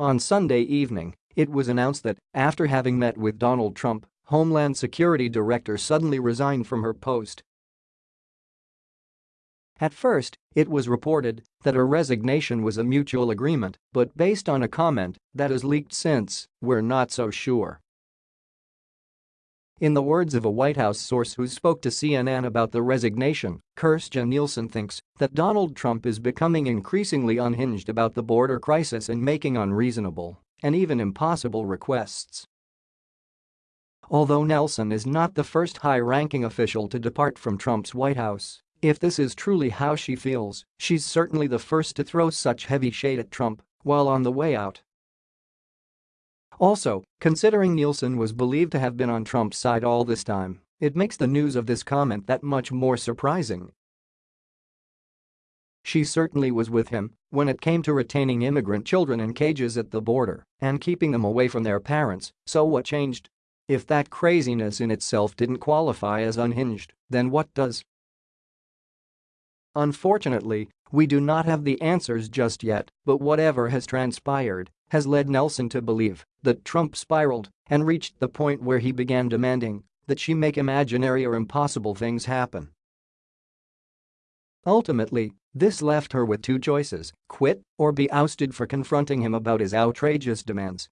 On Sunday evening, it was announced that, after having met with Donald Trump, Homeland Security Director suddenly resigned from her post. At first, it was reported that her resignation was a mutual agreement, but based on a comment that has leaked since, we're not so sure. In the words of a White House source who spoke to CNN about the resignation, Kirstjen Nielsen thinks that Donald Trump is becoming increasingly unhinged about the border crisis and making unreasonable and even impossible requests. Although Nielsen is not the first high-ranking official to depart from Trump's White House, if this is truly how she feels, she's certainly the first to throw such heavy shade at Trump while on the way out. Also, considering Nielsen was believed to have been on Trump's side all this time, it makes the news of this comment that much more surprising. She certainly was with him when it came to retaining immigrant children in cages at the border and keeping them away from their parents, so what changed? If that craziness in itself didn't qualify as unhinged, then what does? Unfortunately, we do not have the answers just yet, but whatever has transpired has led Nielsen to believe that Trump spiraled and reached the point where he began demanding that she make imaginary or impossible things happen. Ultimately, this left her with two choices, quit or be ousted for confronting him about his outrageous demands